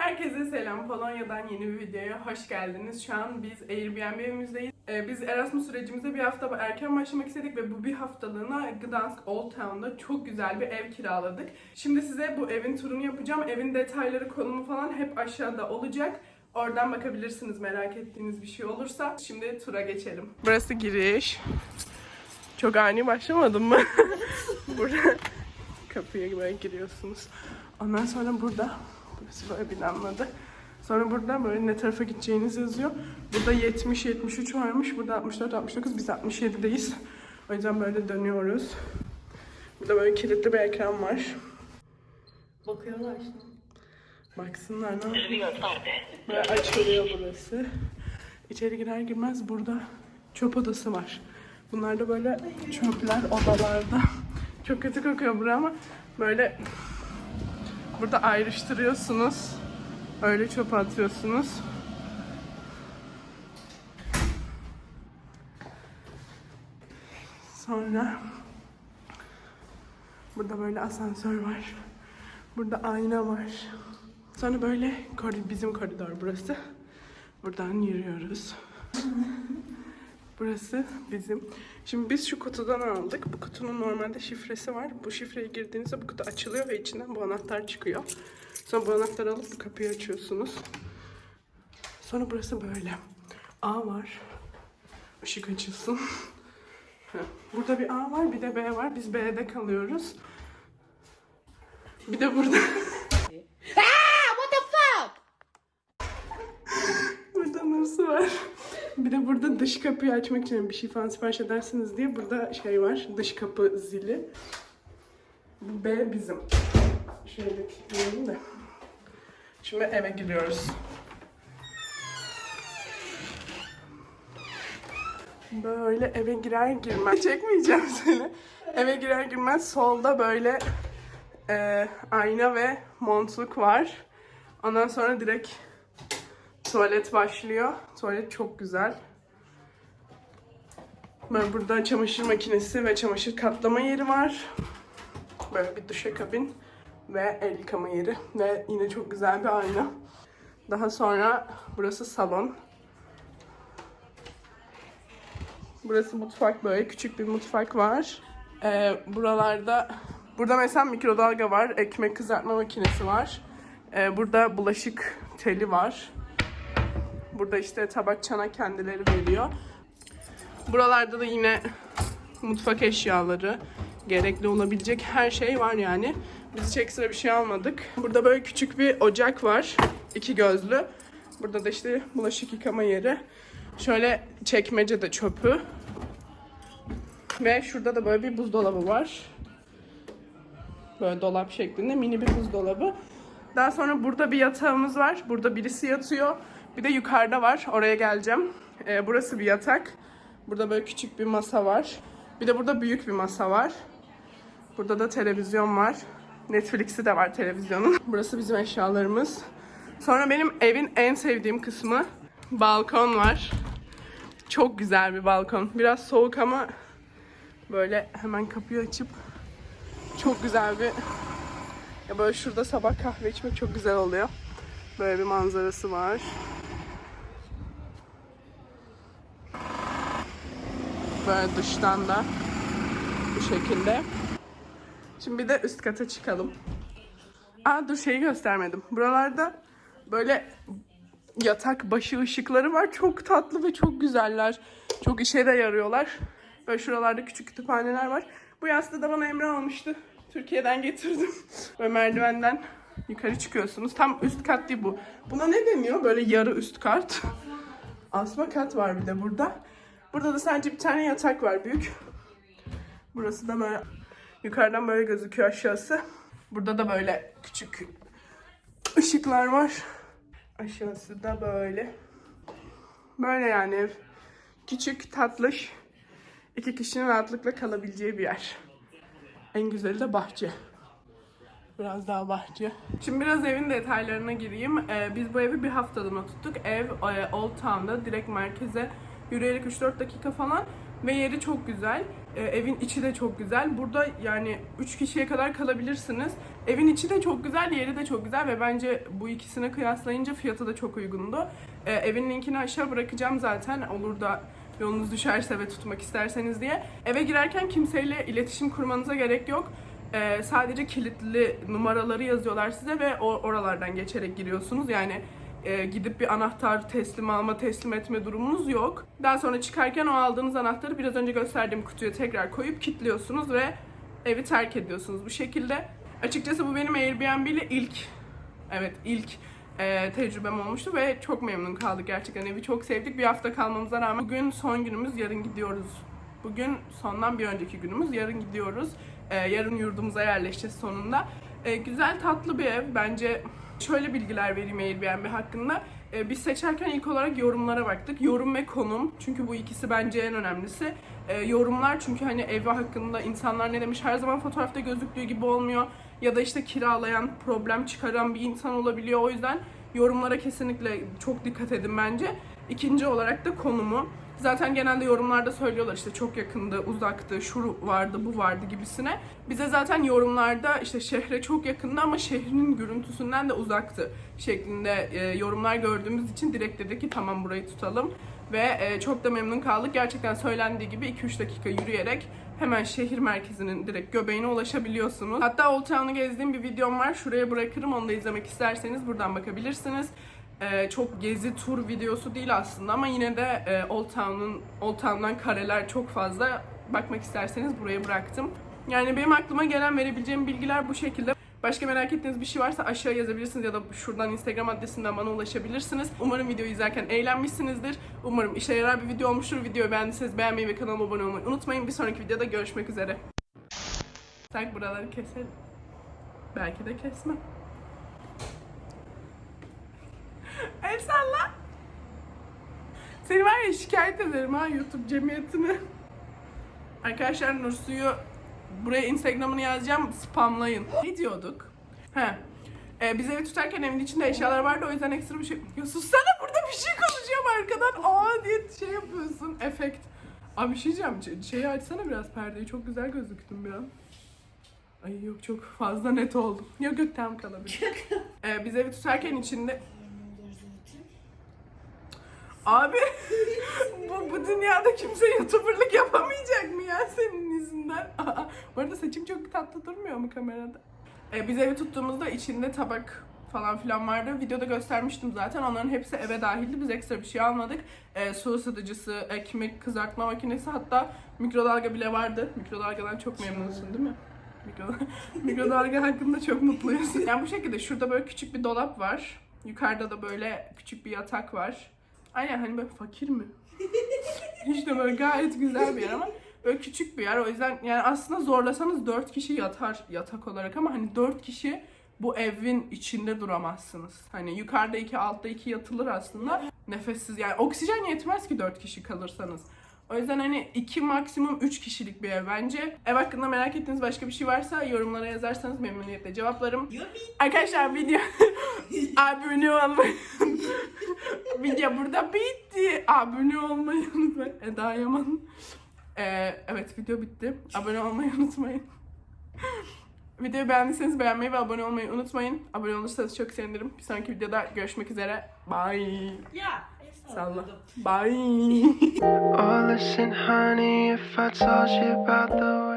Herkese selam. Polonya'dan yeni bir videoya hoş geldiniz. Şu an biz Airbnb evimizdeyiz. Ee, biz Erasmus sürecimize bir hafta erken başlamak istedik ve bu bir haftalığına Gdansk Old Town'da çok güzel bir ev kiraladık. Şimdi size bu evin turunu yapacağım. Evin detayları, konumu falan hep aşağıda olacak. Oradan bakabilirsiniz merak ettiğiniz bir şey olursa. Şimdi tura geçelim. Burası giriş. Çok ani başlamadım mı? Burada kapıya böyle giriyorsunuz. Ondan sonra burada burası böyle binanın adı. Sonra burada böyle ne tarafa gideceğiniz yazıyor. Burada 70 73 varmış. Burada 64 69 biz 67'deyiz. O yüzden böyle dönüyoruz. Burada böyle kilitli bir ekran var. Bakıyorlar işte. Baksınlar ne. Böyle açılıyor burası. İçeri girer girmez burada çöp odası var. Bunlar da böyle çöpler odalarda. Çok kötü kokuyor bura ama böyle burada ayrıştırıyorsunuz. Öyle çöp atıyorsunuz. Sonra burada böyle asansör var. Burada ayna var. Sonra böyle bizim koridor burası. Buradan yürüyoruz. Burası bizim. Şimdi biz şu kutudan aldık. Bu kutunun normalde şifresi var. Bu şifreyi girdiğinizde bu kutu açılıyor ve içinden bu anahtar çıkıyor. Sonra bu anahtarı alıp bu kapıyı açıyorsunuz. Sonra burası böyle. A var. Işık açılsın. Burada bir A var bir de B var. Biz B'de kalıyoruz. Bir de burada What the fuck? Burada nasıl var? Bir de burada dış kapıyı açmak için bir şey falan sipariş edersiniz diye burada şey var. Dış kapı zili. Bu B bizim. Şöyle kilitleyelim de. Şimdi eve giriyoruz. Böyle eve girer girmez. Çekmeyeceğim seni. Eve girer girmez solda böyle e, ayna ve montluk var. Ondan sonra direkt Tuvalet başlıyor. Tuvalet çok güzel. Böyle burada çamaşır makinesi ve çamaşır katlama yeri var. Böyle bir duşakabin ve el yıkama yeri. Ve yine çok güzel bir ayna. Daha sonra burası salon. Burası mutfak böyle küçük bir mutfak var. Ee, buralarda burada mesela mikrodalga var, ekmek kızartma makinesi var. Ee, burada bulaşık teli var. Burada işte tabak çana kendileri veriyor. Buralarda da yine mutfak eşyaları, gerekli olabilecek her şey var yani. Biz hiç ekstra bir şey almadık. Burada böyle küçük bir ocak var. iki gözlü. Burada da işte bulaşık yıkama yeri. Şöyle çekmece de çöpü. Ve şurada da böyle bir buzdolabı var. Böyle dolap şeklinde mini bir buzdolabı. Daha sonra burada bir yatağımız var. Burada birisi yatıyor. Bir de yukarıda var. Oraya geleceğim. Ee, burası bir yatak. Burada böyle küçük bir masa var. Bir de burada büyük bir masa var. Burada da televizyon var. Netflix'i de var televizyonun. Burası bizim eşyalarımız. Sonra benim evin en sevdiğim kısmı balkon var. Çok güzel bir balkon. Biraz soğuk ama böyle hemen kapıyı açıp çok güzel bir ya böyle şurada sabah kahve içmek çok güzel oluyor. Böyle bir manzarası var. Böyle dıştan da bu şekilde. Şimdi bir de üst kata çıkalım. Aa dur şeyi göstermedim. Buralarda böyle yatak başı ışıkları var. Çok tatlı ve çok güzeller. Çok işe de yarıyorlar. Böyle şuralarda küçük kütüphaneler var. Bu yastığı da bana Emre almıştı. Türkiye'den getirdim. Böyle merdivenden yukarı çıkıyorsunuz. Tam üst kat değil bu. Buna ne deniyor? Böyle yarı üst kat. Asma kat var bir de burada. Burada da sadece bir tane yatak var büyük. Burası da böyle yukarıdan böyle gözüküyor aşağısı. Burada da böyle küçük ışıklar var. Aşağısı da böyle. Böyle yani ev. Küçük, tatlış. iki kişinin rahatlıkla kalabileceği bir yer. En güzeli de bahçe. Biraz daha bahçe. Şimdi biraz evin detaylarına gireyim. Ee, biz bu evi bir haftalığına tuttuk. Ev e, Old Town'da direkt merkeze yürüyerek 3-4 dakika falan. Ve yeri çok güzel. Ee, evin içi de çok güzel. Burada yani 3 kişiye kadar kalabilirsiniz. Evin içi de çok güzel, yeri de çok güzel ve bence bu ikisine kıyaslayınca fiyatı da çok uygundu. Ee, evin linkini aşağı bırakacağım zaten. Olur da yolunuz düşerse ve tutmak isterseniz diye. Eve girerken kimseyle iletişim kurmanıza gerek yok. Ee, sadece kilitli numaraları yazıyorlar size ve oralardan geçerek giriyorsunuz. Yani e, gidip bir anahtar teslim alma, teslim etme durumunuz yok. Daha sonra çıkarken o aldığınız anahtarı biraz önce gösterdiğim kutuya tekrar koyup kilitliyorsunuz ve evi terk ediyorsunuz bu şekilde. Açıkçası bu benim Airbnb ile ilk, evet ilk e, tecrübem olmuştu ve çok memnun kaldık gerçekten. Evi çok sevdik. Bir hafta kalmamıza rağmen bugün son günümüz, yarın gidiyoruz. Bugün sondan bir önceki günümüz, yarın gidiyoruz. E, yarın yurdumuza yerleşeceğiz sonunda. E, güzel tatlı bir ev. Bence şöyle bilgiler vereyim Airbnb hakkında. E, biz seçerken ilk olarak yorumlara baktık. Yorum ve konum. Çünkü bu ikisi bence en önemlisi. E, yorumlar çünkü hani evi hakkında insanlar ne demiş her zaman fotoğrafta gözüktüğü gibi olmuyor. Ya da işte kiralayan, problem çıkaran bir insan olabiliyor. O yüzden yorumlara kesinlikle çok dikkat edin bence. İkinci olarak da konumu. Zaten genelde yorumlarda söylüyorlar işte çok yakındı, uzaktı, şu vardı, bu vardı gibisine. Bize zaten yorumlarda işte şehre çok yakındı ama şehrin görüntüsünden de uzaktı şeklinde e, yorumlar gördüğümüz için direkt dedik ki tamam burayı tutalım. Ve e, çok da memnun kaldık. Gerçekten söylendiği gibi 2-3 dakika yürüyerek hemen şehir merkezinin direkt göbeğine ulaşabiliyorsunuz. Hatta Old Town'u gezdiğim bir videom var. Şuraya bırakırım. Onu da izlemek isterseniz buradan bakabilirsiniz. Ee, çok gezi tur videosu değil aslında ama yine de e, Old Town'un Old Town'dan kareler çok fazla. Bakmak isterseniz buraya bıraktım. Yani benim aklıma gelen verebileceğim bilgiler bu şekilde. Başka merak ettiğiniz bir şey varsa aşağı yazabilirsiniz ya da şuradan Instagram adresinden bana ulaşabilirsiniz. Umarım videoyu izlerken eğlenmişsinizdir. Umarım işe yarar bir video olmuştur. Videoyu beğendiyseniz beğenmeyi ve kanalıma abone olmayı unutmayın. Bir sonraki videoda görüşmek üzere. Tak buraları keselim. Belki de kesmem. El salla. Seni var ya şikayet ederim ha YouTube cemiyetine. Arkadaşlar Nursu'yu buraya Instagram'ını yazacağım spamlayın. Ne diyorduk? He. Ee, biz evi tutarken evin içinde eşyalar vardı o yüzden ekstra bir şey... Ya sussana burada bir şey konuşuyorum arkadan. Aa diye şey yapıyorsun. Efekt. Abi bir şey diyeceğim. Şeyi açsana biraz perdeyi. Çok güzel gözüktüm bir an. Ay yok çok fazla net oldu. Yok yok tam kalabilir. ee, biz evi tutarken içinde... Abi bu, bu dünyada kimse youtuberlık yapamayacak mı ya senin yüzünden? Aa, bu arada saçım çok tatlı durmuyor mu kamerada? Ee, biz evi tuttuğumuzda içinde tabak falan filan vardı. Videoda göstermiştim zaten. Onların hepsi eve dahildi. Biz ekstra bir şey almadık. Ee, su ısıtıcısı, ekmek kızartma makinesi hatta mikrodalga bile vardı. Mikrodalgadan çok memnunsun değil mi? Mikro- Mikrodalga hakkında çok mutluyuz. Yani bu şekilde şurada böyle küçük bir dolap var. Yukarıda da böyle küçük bir yatak var. Aynen hani böyle fakir mi? işte böyle gayet güzel bir yer ama böyle küçük bir yer. O yüzden yani aslında zorlasanız 4 kişi yatar yatak olarak ama hani 4 kişi bu evin içinde duramazsınız. Hani yukarıda iki altta iki yatılır aslında. Nefessiz yani oksijen yetmez ki 4 kişi kalırsanız. O yüzden hani iki maksimum 3 kişilik bir ev bence. Ev hakkında merak ettiğiniz başka bir şey varsa yorumlara yazarsanız memnuniyetle cevaplarım. Arkadaşlar video abone olmayı video burada bitti. Abone olmayı unutmayın. Eda Yaman. Ee, evet video bitti. Abone olmayı unutmayın. Videoyu beğendiyseniz beğenmeyi ve abone olmayı unutmayın. Abone olursanız çok sevinirim. Bir sonraki videoda görüşmek üzere. Bye. Ya. Salla. Bye. Oh, listen, honey, if I told you about the